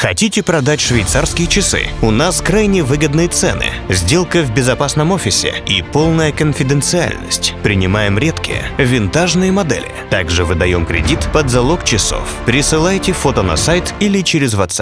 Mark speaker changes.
Speaker 1: Хотите продать швейцарские часы? У нас крайне выгодные цены, сделка в безопасном офисе и полная конфиденциальность. Принимаем редкие, винтажные модели. Также выдаем кредит под залог часов. Присылайте фото на сайт или через WhatsApp.